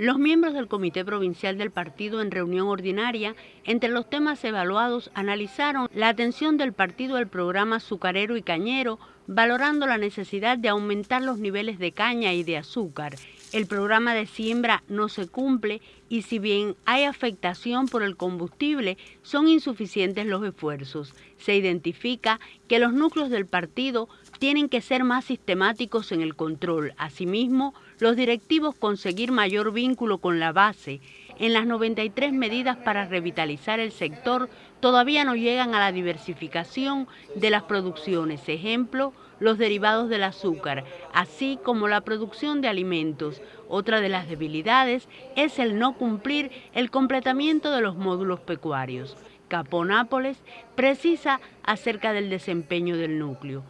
Los miembros del Comité Provincial del Partido en reunión ordinaria, entre los temas evaluados, analizaron la atención del partido al programa azucarero y cañero, valorando la necesidad de aumentar los niveles de caña y de azúcar. El programa de siembra no se cumple y si bien hay afectación por el combustible, son insuficientes los esfuerzos. Se identifica que los núcleos del partido tienen que ser más sistemáticos en el control. Asimismo, los directivos conseguir mayor vínculo con la base. En las 93 medidas para revitalizar el sector todavía no llegan a la diversificación de las producciones, ejemplo, los derivados del azúcar, así como la producción de alimentos. Otra de las debilidades es el no cumplir el completamiento de los módulos pecuarios. Caponápoles precisa acerca del desempeño del núcleo.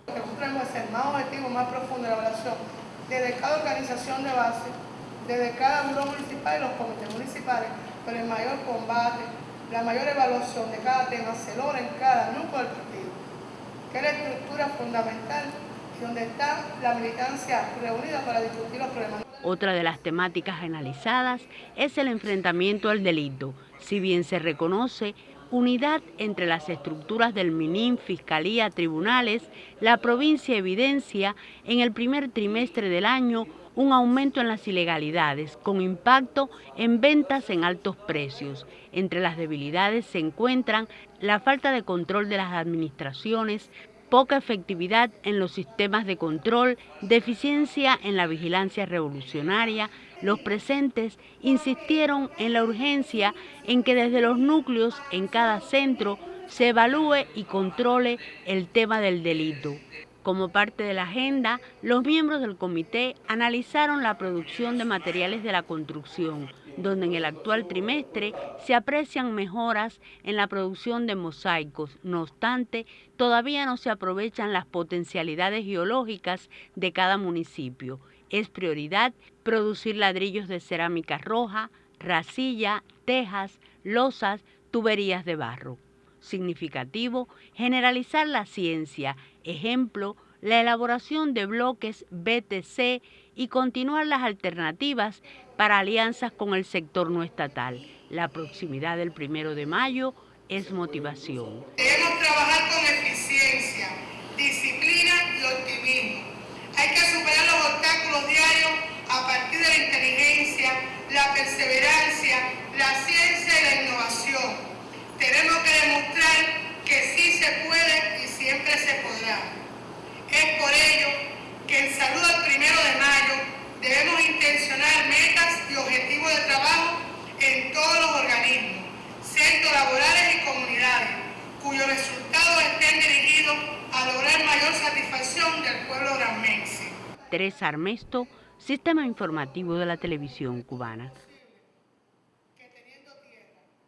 más objetivo, más profundo de la evaluación, desde cada organización de base, desde cada buró municipal y los comités municipales, con el mayor combate, la mayor evaluación de cada tema se logra en cada núcleo del partido, que es la estructura fundamental donde está la militancia reunida para discutir los problemas. Otra de las temáticas analizadas es el enfrentamiento al delito. Si bien se reconoce unidad entre las estructuras del MINIM, Fiscalía, Tribunales, la provincia evidencia en el primer trimestre del año un aumento en las ilegalidades, con impacto en ventas en altos precios. Entre las debilidades se encuentran la falta de control de las administraciones, poca efectividad en los sistemas de control, deficiencia en la vigilancia revolucionaria, los presentes insistieron en la urgencia en que desde los núcleos en cada centro se evalúe y controle el tema del delito. Como parte de la agenda, los miembros del comité analizaron la producción de materiales de la construcción, donde en el actual trimestre se aprecian mejoras en la producción de mosaicos. No obstante, todavía no se aprovechan las potencialidades geológicas de cada municipio. Es prioridad producir ladrillos de cerámica roja, racilla, tejas, losas, tuberías de barro. Significativo, generalizar la ciencia, ejemplo, la elaboración de bloques BTC y continuar las alternativas para alianzas con el sector no estatal. La proximidad del primero de mayo es motivación. Debemos trabajar con eficiencia, disciplina y optimismo. Hay que superar los obstáculos diarios a partir de la inteligencia, la perseverancia, la ciencia y la innovación. Tenemos que demostrar que sí se puede y siempre se podrá. Es por ello que en Salud al Primero de Mayo debemos intencionar metas y objetivos de trabajo en todos los organismos, centros laborales y comunidades, cuyos resultados estén dirigidos a lograr mayor satisfacción del pueblo granmense. Teresa Armesto, Sistema Informativo de la Televisión Cubana.